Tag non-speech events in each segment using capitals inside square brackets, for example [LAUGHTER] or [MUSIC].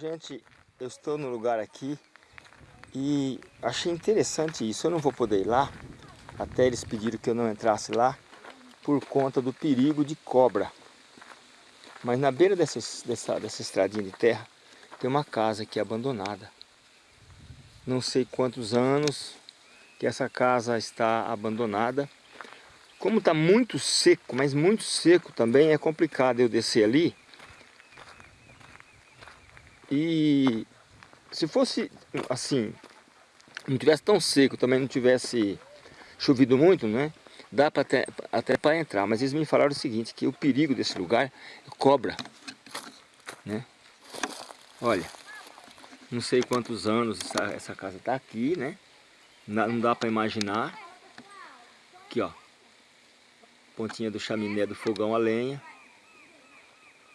Gente, eu estou no lugar aqui e achei interessante isso. Eu não vou poder ir lá, até eles pediram que eu não entrasse lá, por conta do perigo de cobra. Mas na beira dessa, dessa, dessa estradinha de terra, tem uma casa aqui abandonada. Não sei quantos anos que essa casa está abandonada. Como está muito seco, mas muito seco também, é complicado eu descer ali e se fosse assim, não tivesse tão seco, também não tivesse chovido muito, né? Dá pra até, até para entrar, mas eles me falaram o seguinte, que o perigo desse lugar é cobra, né? Olha, não sei quantos anos essa, essa casa está aqui, né? Não dá para imaginar. Aqui, ó. Pontinha do chaminé do fogão a lenha.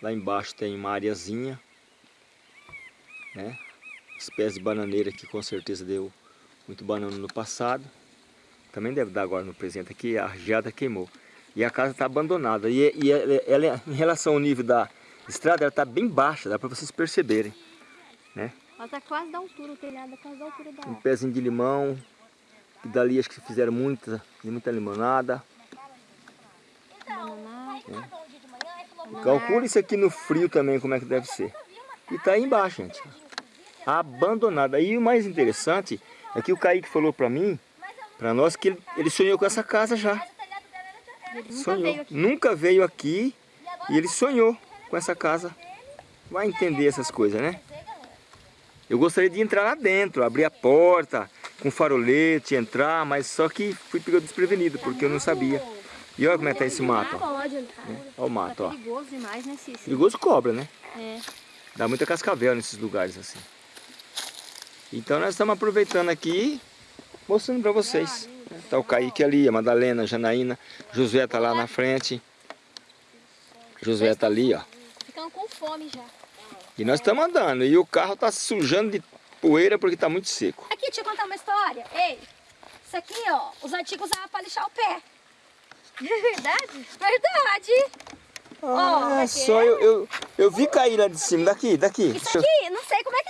Lá embaixo tem uma areazinha né? Espécie de bananeira que com certeza deu muito banana no passado. Também deve dar agora no presente aqui, a geada queimou. E a casa está abandonada. E, e ela, ela, em relação ao nível da estrada, ela está bem baixa, dá para vocês perceberem. Né? Ela está quase da altura, o telhado é quase da altura da Um pezinho de limão, que dali acho que fizeram muita, muita limonada. É. Calcule isso aqui no frio também, como é que deve ser. E está aí embaixo, gente abandonada. E o mais interessante é que o Kaique falou para mim, para nós, que ele, ele, sonhou com essa casa já. sonhou. Veio Nunca veio aqui e ele sonhou com essa casa. Vai entender essas coisas, né? Eu gostaria de entrar lá dentro, abrir a porta, com farolete, entrar, mas só que fui pegado desprevenido, porque eu não sabia. E olha como é que tá esse mato, ó. Olha o mato, ó. perigoso demais, né, Cícero? Perigoso cobra, né? É. Dá muita cascavel nesses lugares assim. Então nós estamos aproveitando aqui, mostrando para vocês. Está o Kaique ali, a Madalena, a Janaína, Josué está lá na frente. Josué está ali, ó. Ficando com fome já. E nós estamos andando, e o carro está sujando de poeira porque está muito seco. Aqui, deixa eu contar uma história. Ei, isso aqui, ó, os antigos usavam para lixar o pé. [LAUGHS] Verdade? Verdade. Ah, oh, só eu, eu, eu vi cair lá de cima, daqui, daqui. Isso aqui,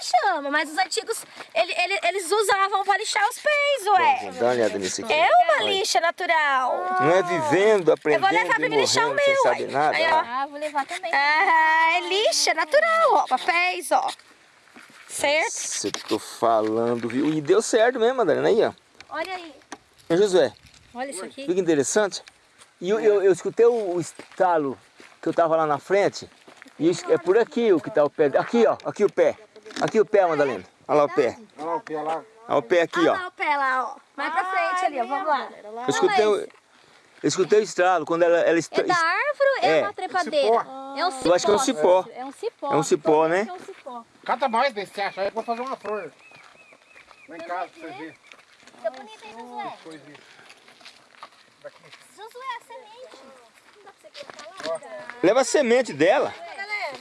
chama, mas os antigos, ele, ele, eles usavam para lixar os pés, ué. Dar uma olhada nisso aqui. É uma lixa natural. Não é vivendo, aprendendo Eu vou levar para me lixar o meu, sabe nada. Aí, ó. Ah, vou levar também. Ah, é lixa natural, ó, papéis, ó. Certo? Você tô falando, viu? E deu certo mesmo, Madalena, aí, ó. Olha aí. E Josué. Olha isso aqui. Fica interessante. E eu, eu, eu escutei o estalo que eu tava lá na frente. E é por aqui o que tá o pé. Aqui, ó. Aqui o pé. Aqui o pé, Madalena. Olha lá o pé. Olha lá o pé lá. Olha o pé aqui, ó. Olha lá o pé lá, ó. Vai pra frente ali, ó. Vamos lá. Eu escutei, eu, eu escutei o estralo quando ela... ela est... É da árvore ou é, é uma trepadeira? É um cipó. Eu acho que é um cipó. É um cipó. É um cipó, né? É um cipó. Cata mais desse acha aí, eu vou fazer uma flor. Vem cá pra você ver. Tá bonito, hein, Josué? Josué, a semente. Leva a semente dela.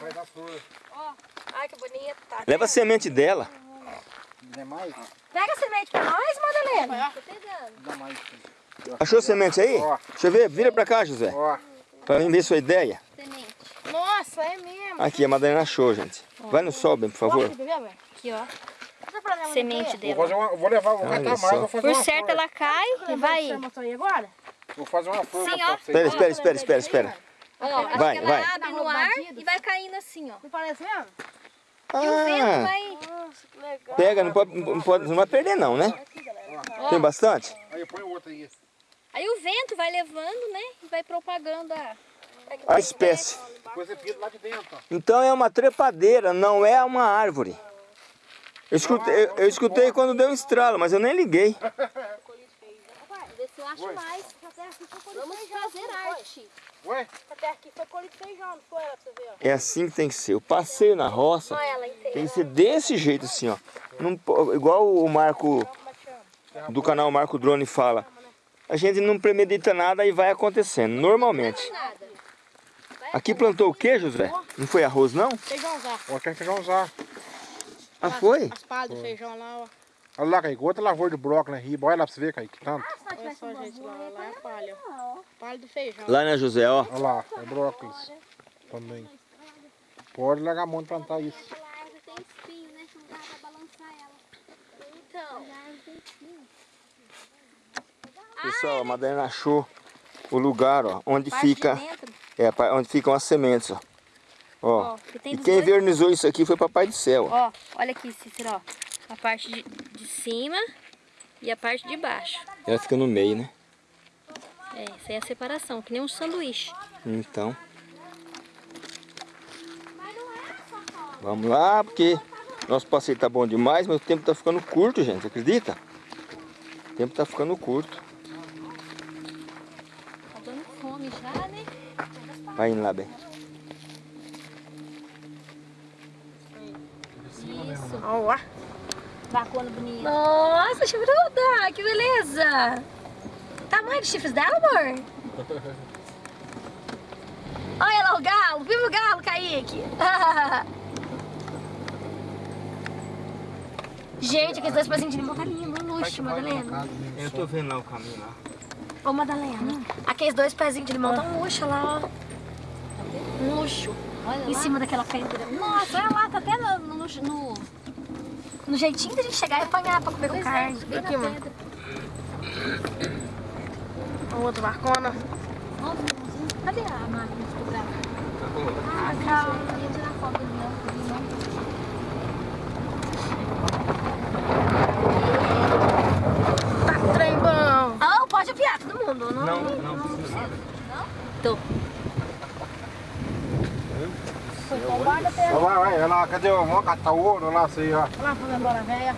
Vai dar flor. Ó, ai que bonita. Tá Leva a semente dela. Mais? Pega a semente pra nós, Madalena. Tô pegando. Achou a semente aí? Ó. Deixa eu ver, vira pra cá, José. Ó. Pra mim ver sua ideia. Semente. Nossa, é mesmo. Aqui, a Madalena achou, gente. Vai no sol, bem, por favor. Aqui, ó. Semente dela. Vou, fazer uma, vou levar, vou mais, vou fazer Por uma certo, flor. ela cai e vai. agora? Vou fazer uma flor Sim, pra ó. vocês. Espera, espera, espera, espera, espera. Ó, Vai, ela vai. abre no ar e vai caindo assim, ó. Não parece mesmo? E o vento Ah, vai... Nossa, que legal. pega, não pode, não pode, não vai perder não, né? Tem bastante? Aí põe outro aí. Aí o vento vai levando, né? E vai propagando a... A espécie. Então é uma trepadeira, não é uma árvore. Eu escutei, eu, eu escutei quando deu um estralo, mas eu nem liguei. Vamos fazer arte. Ué? Até aqui foi colhido feijão, não foi? Pra você ver, ó. É assim que tem que ser. O passeio na roça ela tem que ser desse jeito assim, ó. Não igual o Marco do canal Marco Drone fala. A gente não premedita nada e vai acontecendo, normalmente. Aqui plantou o que, José? Não foi arroz, não? Feijão já. Ó, quem feijão usar. Ah, foi? As palhas do feijão lá, ó. Olha lá, Kaique, outra lavoura de brócolis né? na riba. Olha lá pra você ver, Kaique, tanto. Olha só, gente, lá, lá é palha. Palha do feijão. Lá, né, José, ó. Olha lá, é brócolis também. Pode largar a mão de plantar isso. Pessoal, a Madalena achou o lugar, ó, onde Parte fica... É, onde ficam as sementes, ó. Ó, ó que e quem dois... vernizou isso aqui foi Papai do Céu. Ó, olha aqui, Cícero, ó. A parte de, de cima e a parte de baixo. Ela fica no meio, né? É, isso aí é a separação, que nem um sanduíche. Então. Vamos lá, porque nosso passeio tá bom demais, mas o tempo tá ficando curto, gente, acredita? O tempo tá ficando curto. Tá dando fome já, né? Vai indo lá, bem. Isso. Ó, ó. Vacona bonita. Nossa, chifruda! Que beleza! Tamanho de chifres dela, amor? [LAUGHS] Olha lá o galo! Viva o galo, Kaique! [LAUGHS] Gente, aqueles dois pezinhos de limão tá lindo, um luxo, Madalena. Eu tô vendo lá o caminho lá. Ô, Madalena, aqueles dois pezinhos de limão tá um luxo lá, ó. Um luxo. em cima daquela pedra. Nossa, olha lá, tá até no, no, no, no jeitinho da gente chegar e apanhar pra comer com carne. Bem Aqui, mano. pedra. Ó, outra barcona. Cadê a máquina de cobrar? Ah, calma. Eu ia tirar foto do limão. do limão. Tá trem bom. Ah, pode apiar todo mundo. Não, Não, não precisa. Tô. Foi com o guarda até. Vai, vai, vai lá, cadê o vamos catar o ouro lá, sei, ó. Olha lá, foi embora, velha.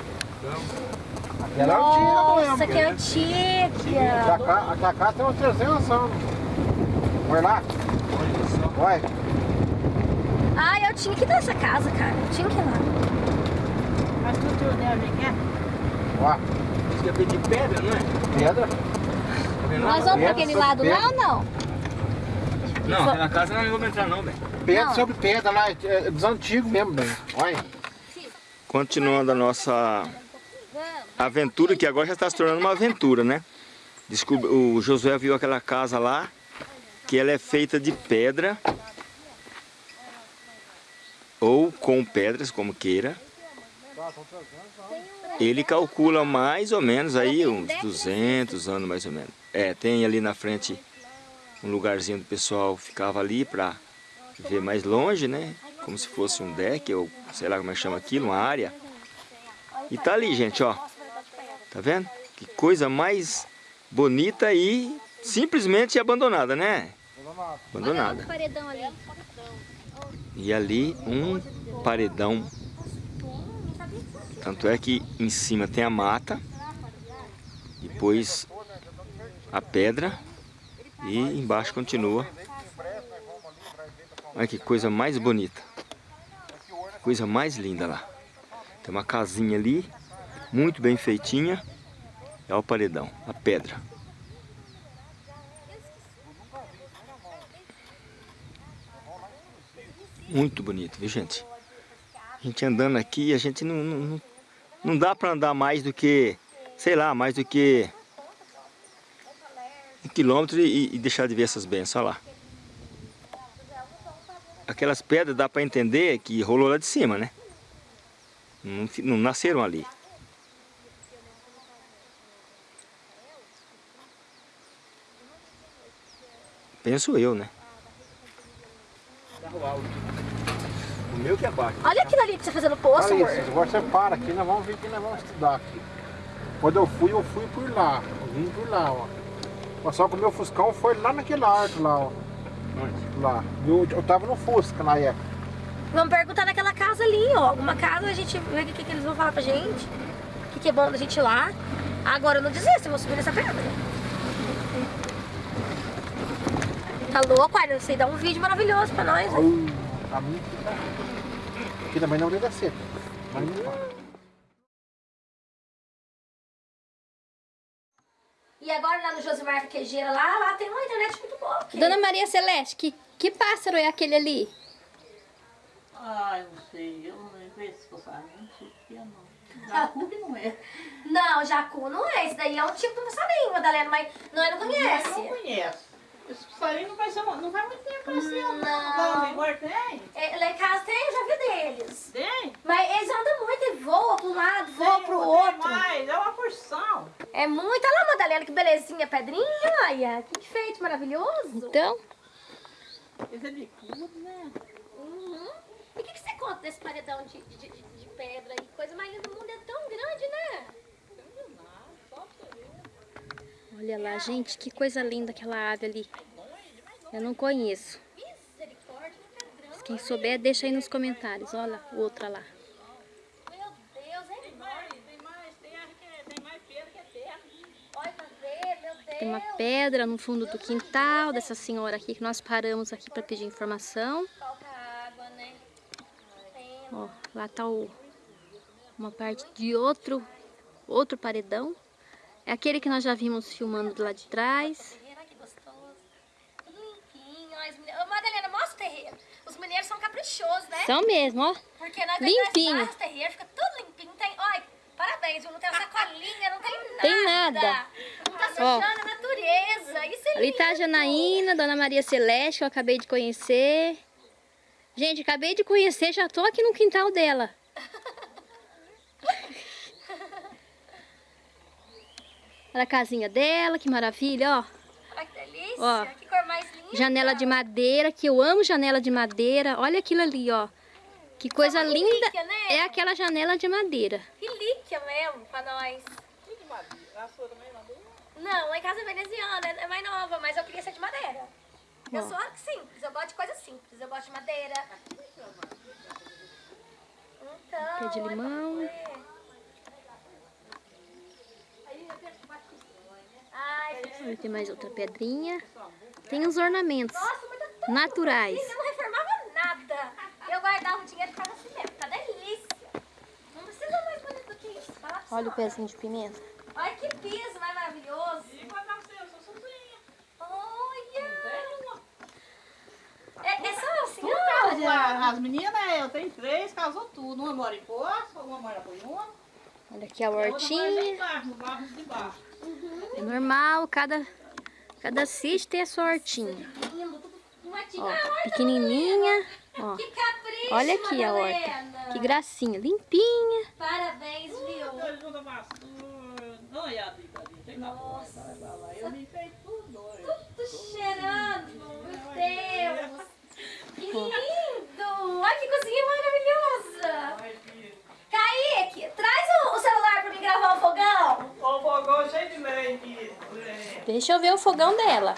Aquela é antiga Nossa, mesmo. que Aqui antiga. a cá, aqui a cá tem uns 300 anos. Vai lá. Vai. Ai, eu tinha que ir nessa casa, cara. Eu tinha que ir lá. Mas tu tio dela, vem cá. Ó, Isso é de pedra, não é? pedra. Nós vamos pra aquele Pedra, lado lá ou não? Não, aquela casa não vamos entrar não, velho. Pedra Não. sobre pedra lá, é é dos antigos mesmo, bem. Olha. Continuando a nossa aventura, que agora já está se tornando uma aventura, né? Descobre, o Josué viu aquela casa lá, que ela é feita de pedra, ou com pedras, como queira. Ele calcula mais ou menos aí uns 200 anos mais ou menos. É, tem ali na frente um lugarzinho do pessoal ficava ali para ver mais longe, né? Como se fosse um deck, ou sei lá como é que chama aquilo, uma área. E tá ali, gente, ó. Tá vendo? Que coisa mais bonita e simplesmente abandonada, né? Abandonada. E ali um paredão. Tanto é que em cima tem a mata, depois a pedra e embaixo continua. Olha que coisa mais bonita. Coisa mais linda lá. Tem uma casinha ali, muito bem feitinha. É o paredão, a pedra. Muito bonito, viu gente? A gente andando aqui, a gente não, não, não- dá para andar mais do que, sei lá, mais do que um quilômetro e, e deixar de ver essas bênçãos, olha lá. Aquelas pedras dá para entender que rolou lá de cima, né? Não, não nasceram ali. Penso eu, né? O meu que é baixo. Olha aquilo ali que você fazendo poço, Olha amor. isso, agora você para aqui, nós vamos ver que nós vamos estudar aqui. Quando eu fui, eu fui por lá. Eu vim por lá, ó. Mas só que o meu Fuscão foi lá naquele arco lá, ó. Lá. Eu, eu tava no Fusca na época. Vamos perguntar naquela casa ali, ó. Alguma casa, a gente vê o que, que eles vão falar pra gente. O que, que é bom da gente ir lá. Agora eu não desisto, eu vou subir nessa pedra. Tá louco, olha, você dá um vídeo maravilhoso pra nós. né? Tá. Aqui também não deve ser. Mas E agora lá no Josimar Quejeira, lá, lá tem uma internet muito boa. aqui. Dona Maria Celeste, que, que pássaro é aquele ali? Ai, não sei, eu não lembro esse passarinho, não sei o que é não. Jacu que não é. Não, jacu não é. Esse daí é um tipo de passarinho, Madalena, mas não Eu não conhece. conheço. Esse passarinho não vai, ser, não vai muito tempo aparecendo. Não. No Vigor tem? É, lá em casa tem, eu já vi deles. Tem? Mas eles andam muito, eles voam para um lado, voam pro tem outro. mais, é uma porção. É muito. Olha lá, Madalena, que belezinha pedrinha, olha. Que enfeite maravilhoso. Então, Esse é bicudo, né? Uhum. E o que, que você conta desse paredão de, de, de- de pedra e coisa mais linda do mundo? É tão grande, né? Olha lá, gente, que coisa linda aquela ave ali. Eu não conheço. Pedrão. Quem souber, deixa aí nos comentários. Olha, outra lá. Tem uma pedra no fundo do quintal dessa senhora aqui que nós paramos aqui para pedir informação. Ó, lá tá o, uma parte de outro, outro paredão. É aquele que nós já vimos filmando do lado de trás. terreiro, olha que gostoso. Limpinho. Ô, Madalena, mostra o terreiro. Os mineiros são caprichosos, né? São mesmo, ó. Porque nós Limpinho. Nós terreiro, fica tudo limpinho. Tem, olha, parabéns, viu? Não tem uma sacolinha, não tem nada. Tem nada. Não tá sujando a natureza. Isso é Ali tá a lindo. Janaína, Dona Maria Celeste, que eu acabei de conhecer. Gente, acabei de conhecer, já tô aqui no quintal dela. Olha a casinha dela, que maravilha, ó. Olha que delícia. Ó. Que cor mais linda. Janela de madeira, que eu amo janela de madeira. Olha aquilo ali, ó. Que coisa linda. relíquia, né? É aquela janela de madeira. Relíquia mesmo pra nós. Que de madeira? A sua também é madeira? Não, lá em casa é veneziana, é mais nova, mas eu queria ser de madeira. Eu Ó. sou simples, eu gosto de coisa simples. Eu gosto de madeira. Então, Pé de limão. Ver. Ai, Olha, tem mais outra pedrinha. Tem os ornamentos nossa, tá naturais. eu não reformava nada. Eu guardava o dinheiro e ficava assim mesmo, tá delícia. Não precisa mais bonito do que isso. Olha o pezinho de pimenta. Olha que piso mais maravilhoso. E quando nasceu, eu sou sozinha. Olha. É, é só assim, Tudo olha. As meninas, eu tenho três, casou tudo. Uma mora em Poço, uma mora em Goiânia. Olha aqui a a outra mora hortinha. embaixo, no barro de baixo. É normal, cada, cada sítio tem a sua hortinha. Ó, pequenininha. Ó, olha aqui a horta. Que gracinha, limpinha. Parabéns, viu? Eu junto a vassoura. Não, a dica ali. Tem na porta, vai pra lá. Eu fei tudo. olha. Tudo cheirando, meu Deus. Que lindo. Olha que cozinha maravilhosa. Ai, filho. Kaique, traz o, o celular pra mim gravar o fogão. Ó, o fogão cheio de leite. Deixa eu ver o fogão dela.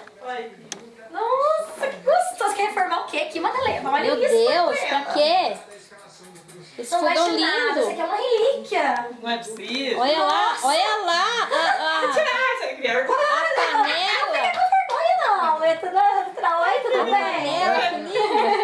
Nossa, que gostoso. Quer reformar o quê aqui, Madalena? Olha Meu isso. Deus, pra quê? Esse Não fogão mexe nada, isso aqui lindo. é uma relíquia. Não é possível. Olha lá, olha lá. A, a, Tirar criança. a panela. Não não, é tudo natural. Oi, tudo bem? Panela, que linda.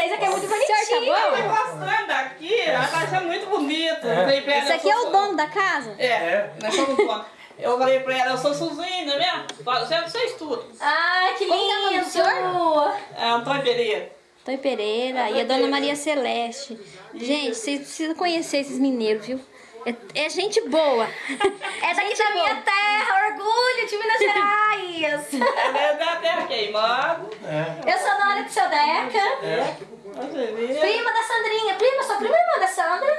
A casa vocês, aqui é muito bonitinho. Senhor, tá Eu bom? tô gostando daqui, ela vai ser muito bonito. Eu falei pra ela, Esse aqui é o dono da casa? É, nós somos donos. Eu falei pra ela, eu sou Suzina, né? Você, você estuda. Ai, que Como que é o nome do lindo. senhor? É Antônio Pereira. Tony Pereira e a Dona Maria Celeste. Gente, vocês precisam conhecer esses mineiros, viu? É, é gente boa. [LAUGHS] É daqui da minha terra, orgulho de Minas Gerais. [LAUGHS] É da terra queimada. Eu sou Nora de seu Deca, Você vê. prima da Sandrinha. Prima, sou prima irmã da Sandra.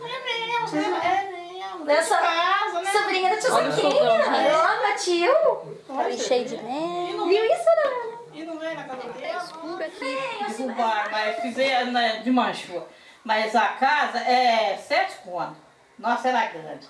É mesmo, é mesmo. Eu sou Casa, né? sobrinha do tio Zequinha. gente. Meu tio. Tá cheio de neve. Viu isso, Ana? E não vem na casa dele. Escuro aqui. Derrubaram, mas fizeram né, de manchou. Mas a casa é sete contos. Nossa, era grande.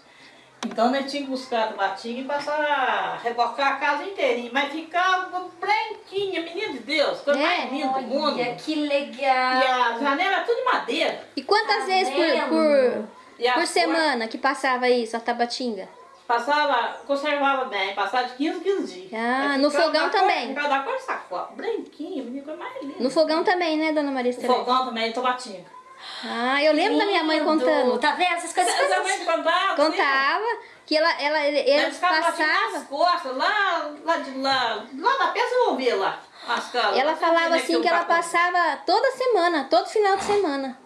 Então nós tínhamos que buscar a e passar a rebocar a casa inteirinha. Mas ficava branquinha, menino de Deus, coisa É? mais linda do mundo. Olha, que E legal. a janela tudo de madeira. E quantas vezes por, por, E por semana que passava isso, a tabatinga? Passava, conservava bem, passava de 15 15 dias. Ah, no fogão cor- também? Ficava da cor sacola, branquinha, menina, coisa mais linda. No fogão também, né, Dona Maria O Celeste? fogão também, tomatinho. Ah, eu lembro da minha mãe Lindo. contando. Tá vendo? Essas coisas Você também contava? Contava que ela, ela, passavam. nas costas, lá, lá de lá, lá da peça eu vou ver lá. Ela falava tem assim que ela aquele passava toda semana, todo final de semana.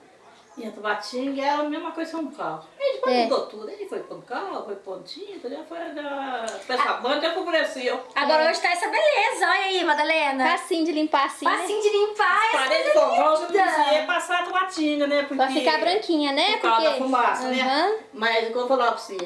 E a Tabatinga era a mesma coisa que São Paulo. Aí depois É. mudou tudo. Ele foi carro, foi pontinho, já foi da peça banda, já favoreceu. Agora hoje tá essa beleza. Olha aí, Madalena. Facinho de limpar assim, né? Facinho de limpar. essa Parede de coisa fogão, você não linda. precisa passar a Tabatinga, né? Porque... Pra ficar branquinha, né? Por causa da fumaça, Aham. né? Mas, eu falava pra você,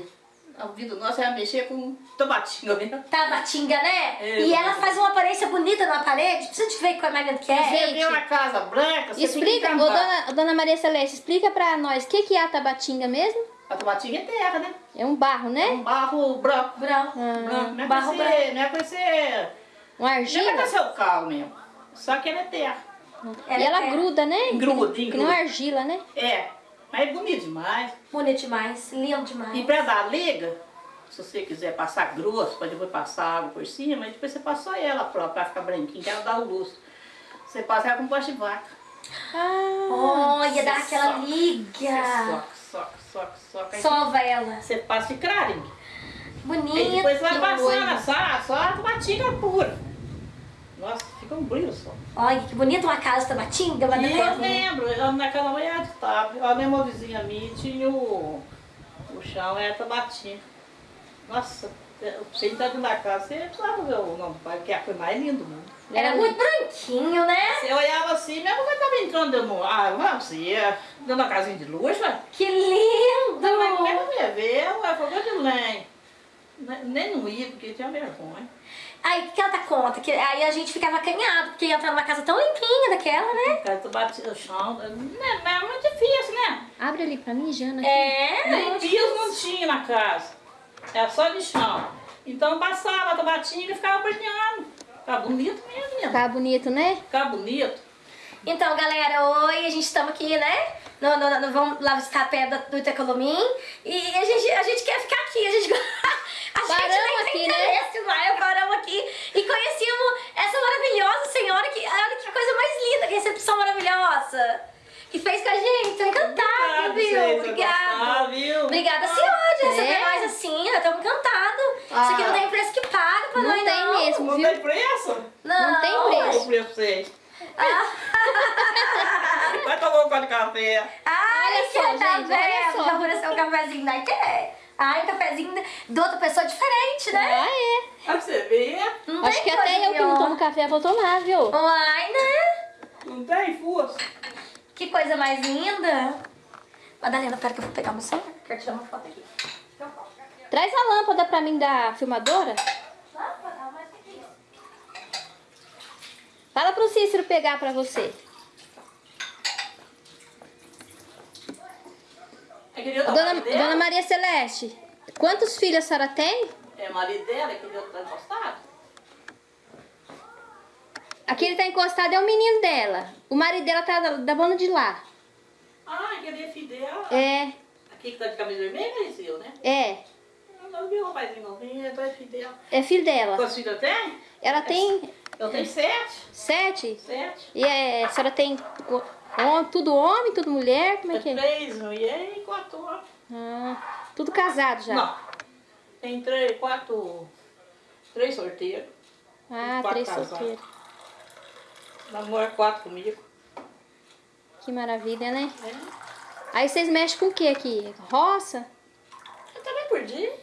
A vida nossa é mexer com tomatinho mesmo. Tabatinga, né? É, e ela faz uma aparência bonita na parede. Precisa de ver como é que é. Você vê uma casa branca, você Explica, tem ô, dona, dona Maria Celeste, explica pra nós o que, que é a tabatinga mesmo? A tomatinga é terra, né? É um barro, É né? um barro branco. Branco. branco. Não é barro com esse, não é. Uma Não é argila? com esse carro mesmo. Só que ele é terra. E ela é gruda, né? Gruda, Que engruda. não é argila, né? É. Mas é bonito demais. Bonito demais, lindo E demais. pra dar liga, se você quiser passar grosso, pode depois passar água por cima, e depois você passa só ela própria, pra ficar branquinha, que ela dá o luxo. Você passa ela com pasta de vaca. Ah, Olha, dá aquela Soca. liga. Soca, soca, soca, soca. Sova ela. Você passa de clarinho. Bonito. Aí depois vai passando só, só a tomatinga pura. Nossa, fica um brilho só. Olha, que bonita uma casa tabatinga. mas E não eu lembro, eu, naquela manhã de tarde, eu lembro uma vizinha minha tinha o, o chão, era tabatinga. Nossa, você entra dentro da casa, você precisava ver o nome do pai, porque é coisa mais linda do mundo. Era muito branquinho, né? Você olhava assim, minha mãe estava entrando dentro do... Ah, não, você ia dentro da casinha de luxo, ué. Que lindo. Não, mas como é que eu ia ver? Ué, foi coisa de lenha. Ne- Nem não ia, porque tinha vergonha. Aí, o que ela tá conta? Que, aí a gente ficava acanhado, porque ia entrar numa casa tão limpinha daquela, né? Cara, tu batia o chão, né, mas é muito difícil, né? abre ali pra mim, Jana. aqui. É. Nem piso não tinha na casa. Era só de chão. Então passava a tomatinga e ficava brilhando. Ficava bonito mesmo, menina. Tá bonito, né? Ficava bonito. Então, galera, oi, a gente estamos aqui, né? No, no, no- vamos lá visitar a pedra do Itacolomim. E a gente, a gente quer ficar aqui, a gente... [LAUGHS] Tem aqui, né? interesse, vai, paramos aqui e conhecemos essa maravilhosa senhora que, olha que coisa mais linda, que recepção maravilhosa que fez com a gente, tô encantada, Obrigado, viu? Obrigada. gostar, viu? Obrigada, senhora, de receber É. nós assim, eu tô encantado. Isso aqui não tem preço que paga pra Não nós, tem não. mesmo, Não viu? tem preço? Não, Não tem preço. o preço pra vocês? [LAUGHS] Vai tomar um copo de café. Ai, Olha que só, tá gente, olha vendo? só. Já ofereceu um cafezinho daí, quer? Ai, um cafezinho de outra pessoa diferente, né? Ah, é. Pra você ver, Não Acho que até eu que não tomo café vou tomar, viu? Ai, né? não tem força. Que coisa mais linda. Madalena, pera que eu vou pegar meu celular. Quero tirar uma foto aqui. Traz a lâmpada pra mim da filmadora. Lâmpada, mas o que é? Fala pro Cícero pegar pra você. É que ele tá Dona, marido dela. Dona Maria Celeste, quantos filhos a senhora tem? É marido dela, que ele tá encostado. Aquele tá encostado é o menino dela. O marido dela tá da, da banda de lá. Ah, que ele é filho dela. É, Aqui que tá de camisa vermelha, esse eu, né? é. Eu não vi o rapazinho não. É filho dela. É filho dela. Quantos filhos tenho? Ela tem Eu tenho sete. sete. Sete. E é, a senhora tem o- hom- tudo homem, tudo mulher? Como é que é? Três mulheres e quatro homens. Ah, tudo casado já. Não. Tem três, quatro. Três sorteiros. Ah, três solteiros. Namora quatro comigo. Que maravilha, né? É. Aí vocês mexem com o que aqui? Roça? Eu também por dia.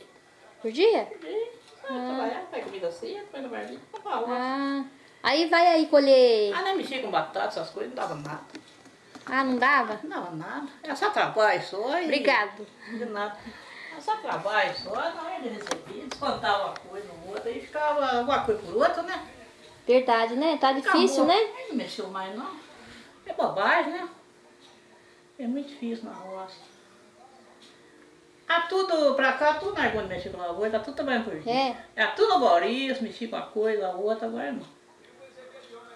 Por dia? Por dia. Ah, Trabalhar, faz comida cedo, põe no roça. Ah, aí vai aí colher. Ah, nem mexia com batata, essas coisas, não dava nada. Ah, não dava? Não dava nada. É só trabalho só e... Obrigado. De nada. É só trabalho só, não é de receber, descontava uma coisa no outro, aí ficava uma coisa por outra, né? Verdade, né? Tá difícil, Acabou. né? Aí não mexeu mais não. É bobagem, né? É muito difícil na roça. Ah, tudo pra cá, tudo na de mexer com a lavoura, tá tudo trabalhando por dia. É. É tudo no Boris, mexi com uma coisa, a outra, agora não.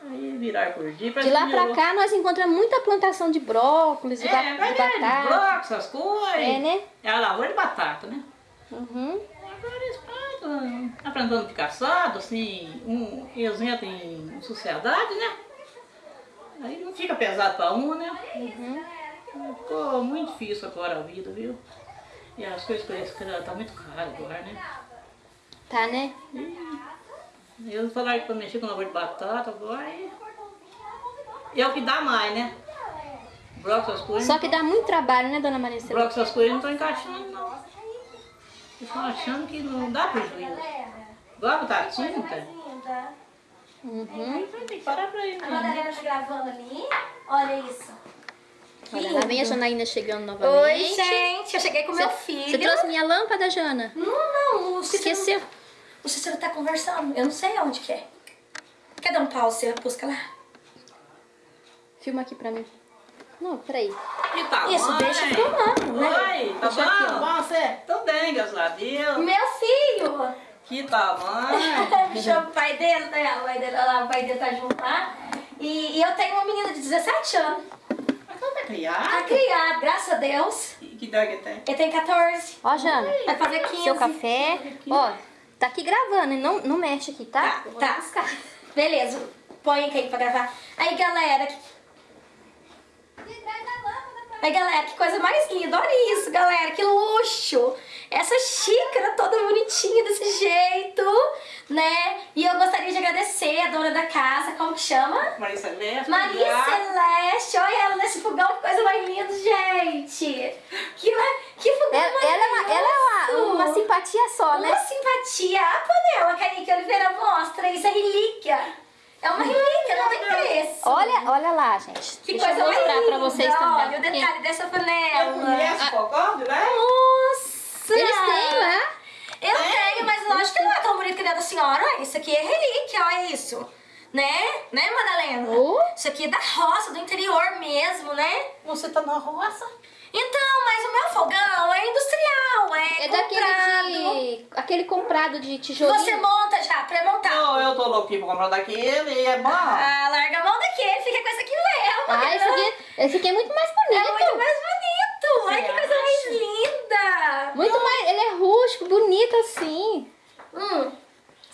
Aí virar por dia. De parece lá que pra cá nós encontramos muita plantação de brócolis, de, É, ba- de ver, de batata. bloco, essas coisas. É, né? É a lavoura de batata, né? Uhum. Agora eles plantam, aprendendo de caçado, assim, um, eles entram em sociedade, né? Aí não fica pesado pra um, né? Ficou muito difícil agora a vida, viu? E as coisas que eles criam tá muito caro agora, né? Tá, né? E eles falaram que pra mexer com lavoura de batata agora e... é o que dá mais, né? Broco, essas coisas. Só que dá muito trabalho, né, dona Maria Celeste? Broco, essas coisas não estão encaixando, não. Estão achando que não dá prejuízo. Igual a não tem. Linda. Uhum. Tem que parar pra ir, A né? Madalena tá gravando ali. Olha isso. Olha, lá vem a Janaína chegando novamente. Oi, gente. Eu cheguei com meu filho. Você trouxe minha lâmpada, Jana? Não, não. Esqueceu. O Cícero tá conversando. Eu não sei onde que é. Quer dar um pause? Você busca lá. Filma aqui pra mim. Não, peraí. Que tá Isso, bom, deixa filmando, né? Oi, tá Deixa aqui, ó. bom? Bom, você? Tudo bem, graças a Deus. Meu filho. Que tamanho. [LAUGHS] Me chama o pai dele, né? O pai dele, lá, o pai dele tá junto lá. E, e eu tenho uma menina de 17 anos. Mas não tá Tá criado? criado, graças a Deus. Que que idade tem? Ele tem 14. Ó, Jana. Vai fazer 15. Seu café. Ó, tá aqui gravando, hein? Não, não mexe aqui, tá? Tá, tá. buscar. Beleza. Põe aqui pra gravar. Aí, galera. que- Aí, galera, que coisa mais linda. Olha isso, galera. Que luxo. Essa xícara toda bonitinha desse jeito, né? E eu gostaria de agradecer a dona da casa. Como que chama? Maria Celeste. Maria. Celeste, olha ela nesse fogão, que coisa mais linda, gente. Que, que fogão Ela, ela é, uma, ela é uma, uma simpatia só, né? Uma simpatia. A panela, Kaique Oliveira, mostra. Isso é relíquia. É uma relíquia, não tem preço. Olha, olha lá, gente. que Deixa coisa eu mais mostrar linda. pra vocês também. Olha o porque detalhe dessa panela. conheço o fogão, né? Nossa! Eles têm, né? Eu tenho, mas lógico que não é tão bonito que nem a da senhora. Olha, isso aqui é relíquia, olha isso. Né? Né, Madalena? Oh. Isso aqui é da roça, do interior mesmo, né? Você tá na roça? Então, mas o meu fogão é industrial, é, É daquele comprado. de. aquele comprado de tijolinho. Você monta já, pré-montado. Não, eu tô louquinho pra comprar daquele é bom. Ah, larga a mão daquele, fica com essa aqui mesmo. Ah, esse aqui, esse aqui é muito mais bonito. É muito mais bonito. Olha que coisa mais linda. Muito mais. Ele é rústico, bonito assim. Hum.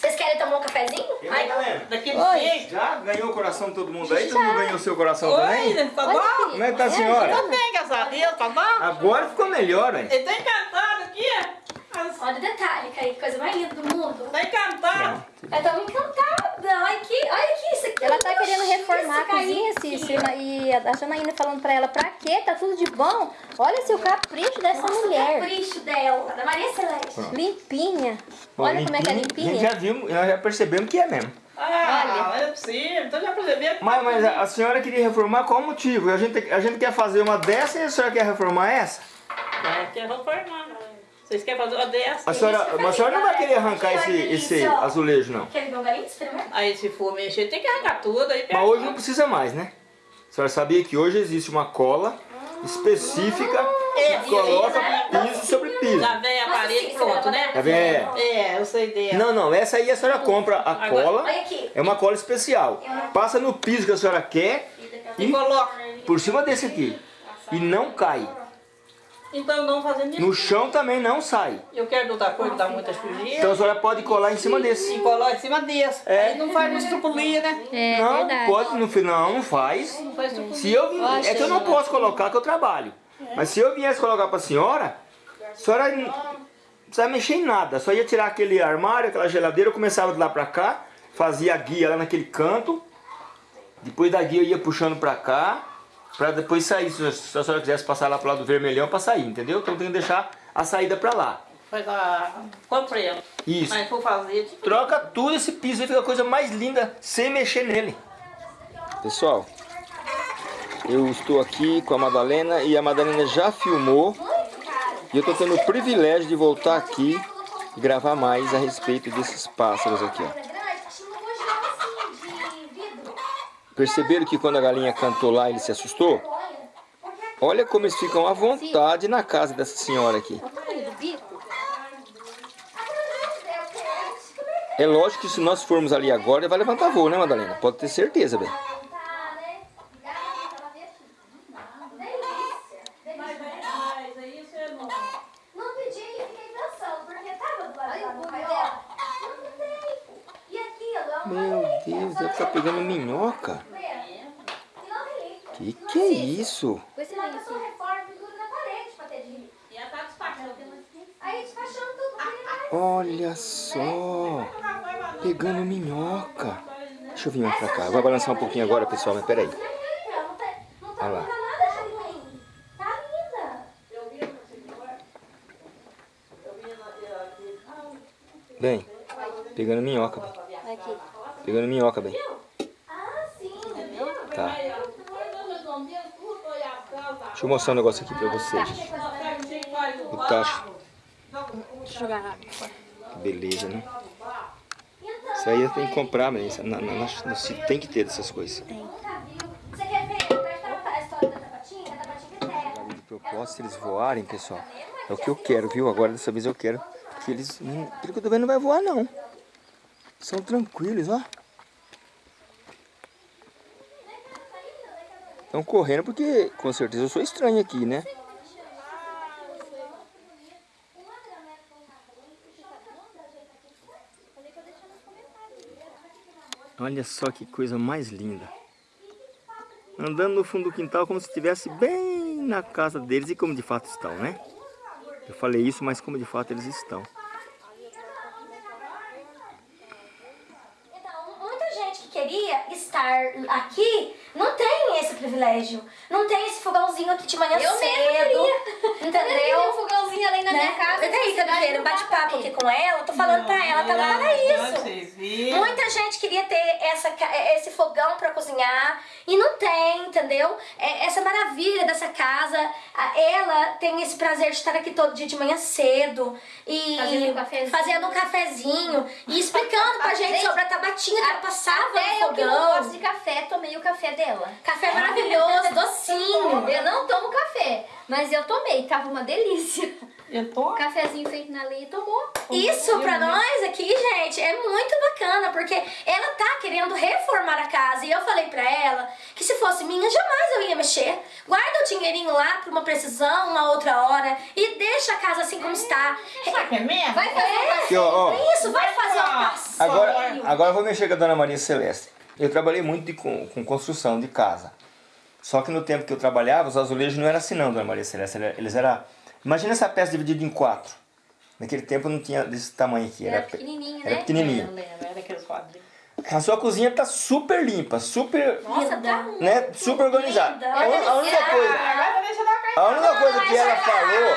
Vocês querem tomar um cafezinho? Ai, Madalena? Daquele Oi. jeito. Já ganhou o coração de todo mundo aí? Todo mundo ganhou o seu coração também? Oi, tá bom? Como é que tá a É, senhora? Tá bem, graças a Deus, tá bom? Agora ficou melhor, hein? Ele tá encantado aqui. As- Olha o detalhe, Kaique, coisa mais linda do mundo. Tá encantado. Eu tô encantada. Olha aqui, olha aqui, isso aqui. Ela é tá um querendo reformar a cozinha. Cícero. E a Janaína falando pra ela, pra quê? Tá tudo de bom. Olha o capricho dessa Nossa, o mulher. capricho dela, da Maria Celeste. Limpinha. Bom, Olha como é que é A gente limpinha. já viu, nós já percebemos que é mesmo. Ah, não é possível. Então já perceberam. que Mas, tá mas a, a senhora queria reformar qual motivo? A gente, a gente quer fazer uma dessa e a senhora quer reformar essa? É, quer reformar. Vocês querem fazer uma dessa? A senhora, mas a senhora não vai querer arrancar esse, esse azulejo, não. Quer um galinho? Experimenta. Aí se for mexer, tem que arrancar tudo. Aí Mas hoje não precisa mais, né? A senhora sabia que hoje existe uma cola específica É, que coloca e- piso sobre piso. Já vem a Nossa, parede pronto, né? Tá vendo? É. É, eu sei dela. Não, não, essa aí a senhora compra a Agora- cola, é uma cola especial. Passa no piso que a senhora quer E coloca. por cima desse aqui. E não cai. Então não fazendo isso. No chão também não sai. Eu quero outra coisa que dá muita sujeira. Então a senhora pode colar em cima desse. E coloca em cima desse. É. Aí não faz estrupulia, né? É não, verdade. pode, no final não faz. Não faz estrupulia. Se eu é que eu não posso colocar que eu trabalho. Mas se eu viesse colocar pra senhora, a senhora não precisa mexer em nada. Só ia tirar aquele armário, aquela geladeira, eu começava de lá pra cá, fazia a guia lá naquele canto. Depois da guia eu ia puxando pra cá, pra depois sair. Se a se a senhora quisesse passar lá pro lado vermelhão pra sair, entendeu? Então tem que deixar a saída pra lá. A. Comprei ela. Isso. Mas for fazer, tipo. Troca tudo esse piso aí, fica a coisa mais linda sem mexer nele. Pessoal, eu estou aqui com a Madalena e a Madalena já filmou. E eu estou tendo o privilégio de voltar aqui e gravar mais a respeito desses pássaros aqui. Ó. Perceberam que quando a galinha cantou lá ele se assustou? Olha como eles ficam à vontade na casa dessa senhora aqui. É lógico que se nós formos ali agora, ele vai levantar voo, né, Madalena? Pode ter certeza, velho. Mas aí você não. Não pedi e fiquei pensando, porque tava do lado do pai dela. Não tem. E aquilo é uma Meu Deve estar pegando minhoca. Que que é isso? Tá despachando tudo. porque Olha só, pegando minhoca. Deixa eu vir mais pra cá. Vai balançar um pouquinho agora, pessoal, mas peraí. Não tá, tá Olha lá. ruim. Tá linda. Eu vi no senhor. Eu vi na. Bem, pegando minhoca, bem. Pegando minhoca, bem. Ah, sim. Tá. Deixa eu mostrar um negócio aqui pra vocês. O tacho. Deixa eu jogar água. Beleza, né? Isso aí eu tenho que comprar, mas na, na, na, tem que ter dessas coisas. Você quer ver? Presta a história da Tapatinha? A Tapatinha terra. De propósito, eles voarem, pessoal, é o que eu quero, viu? Agora dessa vez eu quero que eles, pelo que eu tô vendo, não vai voar não. São tranquilos, ó. Estão correndo porque, com certeza, eu sou estranho aqui, né? Olha só que coisa mais linda. Andando no fundo do quintal como se estivesse bem na casa deles e como de fato estão, né? Eu falei isso, mas como de fato eles estão. Então, muita gente que queria estar aqui não tem esse privilégio. Não tem esse fogãozinho aqui de manhã Eu cedo. Entendeu? um fogãozinho ali na Né? minha casa. Daí, tá vendo? não Bate-papo aqui com ela, eu tô falando pra ela, pra ela para isso. Vocês viram? Muita gente queria ter essa, ca- esse fogão pra cozinhar e não tem, entendeu? É, essa maravilha dessa casa, ela tem esse prazer de estar aqui todo dia de manhã cedo e Fazendo um cafezinho. fazendo um cafezinho e explicando pra [LAUGHS] gente Gente, sobre a tabatinha que ela passava no eu que não fogão. gosto de café, tomei o café dela. Café maravilhoso, [LAUGHS] docinho. Eu não tomo café, mas eu tomei, tava uma delícia. Eu tô... Cafezinho feito na lei tomou. Isso pra nós aqui, gente, é muito bacana, porque ela tá querendo reformar a casa. E eu falei pra ela que se fosse minha, jamais eu ia mexer. Guarda o dinheirinho lá pra uma precisão, uma outra hora, e deixa a casa assim como está. Sabe que é mesmo? Vai fazer Aqui, ó, ó. Isso, vai fazer um passeio. Agora, agora eu vou mexer com a Dona Maria Celeste. Eu trabalhei muito de, com, com construção de casa. Só que no tempo que eu trabalhava, os azulejos não eram assim não, Dona Maria Celeste. Eles eram... Imagina essa peça dividida em quatro. Naquele tempo não tinha desse tamanho aqui. Era Era, pe- pequenininho, Era né? pequenininho. Era aqueles quadrinhos. A sua cozinha tá super limpa, super, Nossa, tá né, super organizada. A, a única coisa, Agora deixa eu dar uma a única coisa que ela falou.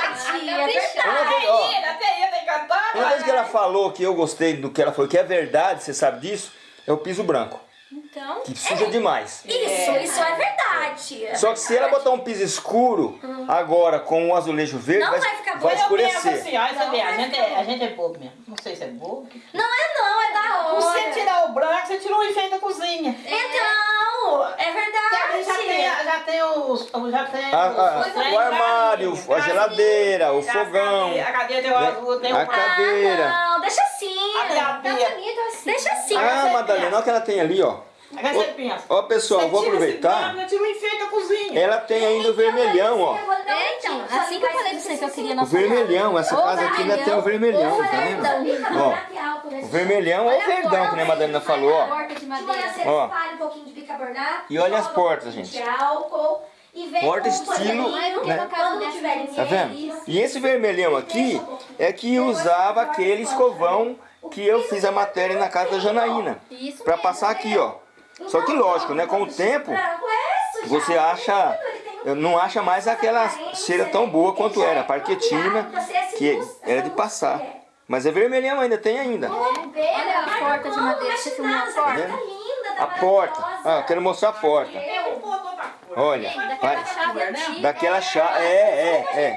Uma coisa que ela falou que eu gostei do que ela falou, que é verdade, você sabe disso, é o piso branco. Então, Que suja demais. isso, isso é verdade. Só que se ela botar um piso escuro, agora com o azulejo verde, Não vai, vai ficar vai escurecer. assim, olha, você Não, a gente, é, a gente é bobo mesmo. Não sei se é bobo. Não é não, é da hora. Você tirar o branco, você tirou o enfeite da cozinha. Então, é Já, já tem, verdade. já tem os. Já tem A- a- os o armário, a geladeira, o fogão, A cadeira tem o azul, tem o a branco. cadeira. Ah, não, deixa assim. A Tá pia. bonito assim. Deixa assim. Ah, Madalena, olha o que ela tem ali, ó. Agora você pensa. Ó, pessoal, Você vou esse aproveitar. Tira o enfeite da cozinha. Ela tem ainda o vermelhão, ó. É, então, assim que eu falei pra você que eu queria O nossa vermelhão, essa casa aqui ainda tem o vermelhão, tá vendo? Ó, O vermelhão ou o verdão, que a Madalena falou, ó. Você Ó. espalha um pouquinho de bicarbonato. E olha as portas, gente. E Porta estilo, né? Tá vendo? E esse vermelhão aqui é que usava aquele escovão que eu fiz a matéria na casa da Janaína. Isso Pra mesmo. passar aqui, ó. Só que lógico, né? Com o tempo, é você acha... Um Não acha mais aquela cheira tão boa quanto era. A parquetina, que era de passar. Mas é vermelhão ainda, tem ainda. Olha a porta de madeira, você filmou a Tá porta? linda, A porta. Ah, eu quero mostrar a porta. Olha, Daquela vai. chave antiga. Daquela chave. É, é, é.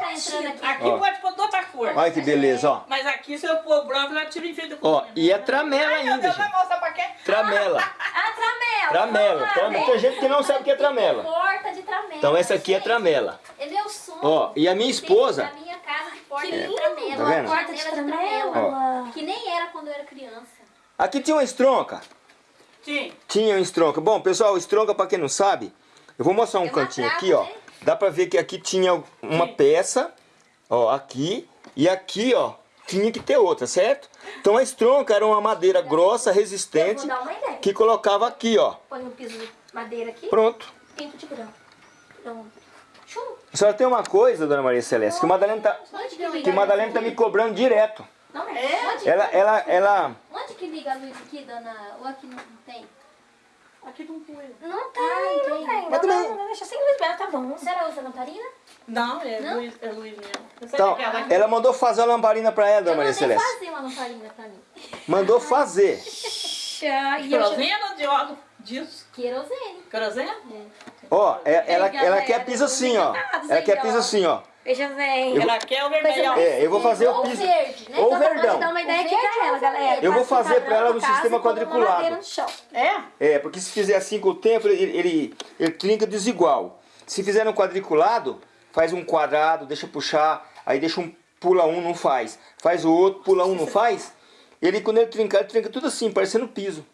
Tá aqui. Pode pôr de outra cor. Olha que beleza, ó. Mas aqui, se eu pôr branco, já tira o enfeite da Ó, e é tramela Ai, meu ainda, Deus, vai gente. mostrar pra quê? Tramela. Tramela. Tramela. Tem gente que não sabe o que é tramela. Porta de tramela. Então essa aqui é tramela. É meu sonho. Ó, e a minha esposa... Na minha casa, porta Que de tramela. Tá vendo? Porta de tramela. Ó. Que nem era quando eu era criança. Aqui tinha uma estronca. Sim. Tinha um estronca. Bom, pessoal, estronca, pra quem não sabe, eu vou mostrar um uma cantinho aqui, ó. né? Dá pra ver que aqui tinha uma peça, ó, aqui. E aqui, ó, tinha que ter outra, certo? Então a estronca era uma madeira grossa, Eu vou resistente, dar uma ideia. que colocava aqui, ó. Põe um piso de madeira aqui, Pronto. pinto de branco. Pronto. Chum. Só tem uma coisa, dona Maria Celeste, que o Madalena tá, Onde que que Madalena tá me cobrando direto. Não é? Onde, Ela, ela, ela... onde que liga a luz aqui, dona? Ou aqui não tem? Aqui não põe. Não tem, não tem. Mas Não, também- deixa sem luz mesmo, tá bom. Senhora usa lamparina? Não, é Não? Luiz, é Luiz mesmo. Então, ela mandou fazer uma lamparina pra ela, dona Maria mandei Celeste. fazer uma lamparina pra mim. Mandou fazer. E já... Fazendo de óleo. Disso. Querosene. Querosene? Ó, é- ela, ela galera, quer piso assim, ó. Ela quer piso assim, ó. Veja bem. Ela quer o vermelhão. É, eu vou fazer o Ou piso. verde, né? Ou Então, pra verdão. dar uma ideia aqui pra ela, galera. Eu vou fazer pra ela no sistema quadriculado. no chão. É? É, porque se fizer assim com o tempo, ele, ele, ele trinca desigual. Se fizer no quadriculado, faz um quadrado, deixa puxar, aí deixa um, pula um, não faz. Faz o outro, pula um, não faz. Ele, quando ele trincar, ele trinca tudo assim, parecendo piso.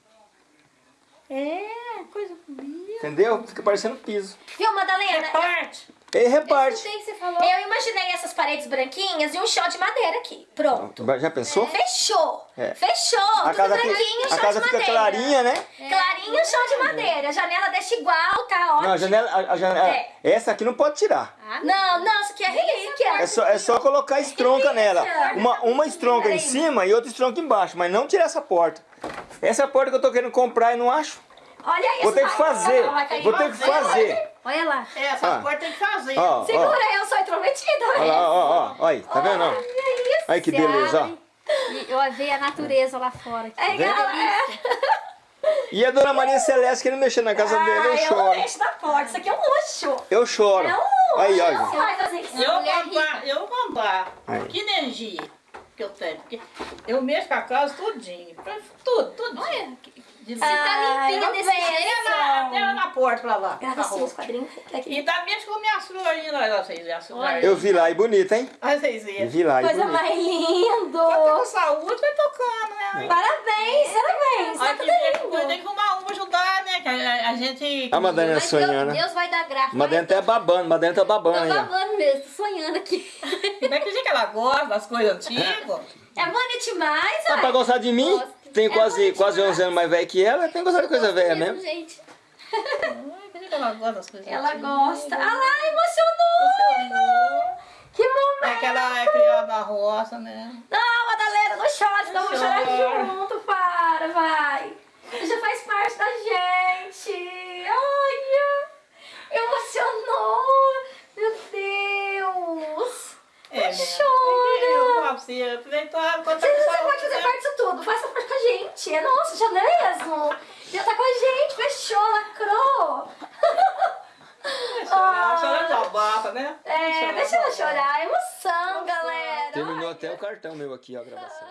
É, coisa bonita. Entendeu? Fica parecendo piso. Viu, Madalena? Parte. Ele reparte. Que você falou. Eu imaginei essas paredes branquinhas e um chão de madeira aqui. Pronto. Já pensou? Fechou. É. Fechou. A Tudo casa, branquinho, fica, chão a casa de fica madeira. clarinha, né? Clarinho, chão de madeira. A janela deixa igual, tá ótimo. Não, a janela, a, a janela É. essa aqui não pode tirar. Não, não, isso aqui é relíquia. É só, é só colocar estronca nela. Uma, uma estronca em cima e outra estronca embaixo, mas não tirar essa porta. Essa é a porta que eu tô querendo comprar e não acho. Olha isso. Vou ter que fazer. Vou ter que fazer. Olha lá. É, essas Ah. portas tem que fazer. Ó, ó. Segura, eu sou intrometida. Olha lá, ó, ó, ó. Aí, tá vendo? ó? Olha isso. Aí que beleza, ó. E eu vi a natureza lá fora. Que É, galera. E a dona Maria Celeste querendo mexer na casa dele, eu Ah, eu choro. mexo da porta. Isso aqui é um luxo. Eu choro. É um luxo. Aí, ó. Eu contar, eu Aí. que energia que eu tenho. Porque eu mexo com a casa tudinho. Tudo, tudo. Olha, Você tá limpinha não desse jeito. Até na, porta pra lá. Grava na assim os quadrinhos. Aqui. E também com minhas flores lá, vocês. Eu vi lá, e bonita, hein? Olha vocês Eu verem. vi lá, e Coisa mais lindo. Quando com saúde, vai tocando, né? Parabéns, parabéns. Tá tudo tem, lindo. tem que arrumar uma ajudar, né? Que a, a gente. A Madalena Mas sonhando. Deus, Deus vai dar graça. Madalena tá babando, Madalena tá babando Tô babando mesmo, tô sonhando aqui. Como é que que ela gosta das coisas antigas? É bonito demais, Tá pra ó. gostar de mim? Gosto. Tem É quase, quase 11 anos mais velho que ela, tem que gostar de coisa velha Mesmo, mesmo. gente. Ai, por que que ela gosta das coisas Ela antigas? gosta. Ah lá, emocionou. Que É momento. que ela é criada na roça, né? Não, Madalena, não chora, senão eu vou chorar Chora. junto. Para, vai. Já faz parte da gente. Olha. Emocionou. Meu Deus. É, né? chora. Eu assim, eu aproveitar tá Você, pode fazer né? parte disso tudo. Faça parte com a gente. É nosso, já não é mesmo? Já tá com a gente. Fechou, lacrou. Chorar, chorar de abafa, né? É, Chorar deixa ela de abafa. chorar. Emoção, galera. Terminou até o cartão meu aqui, ó, a gravação.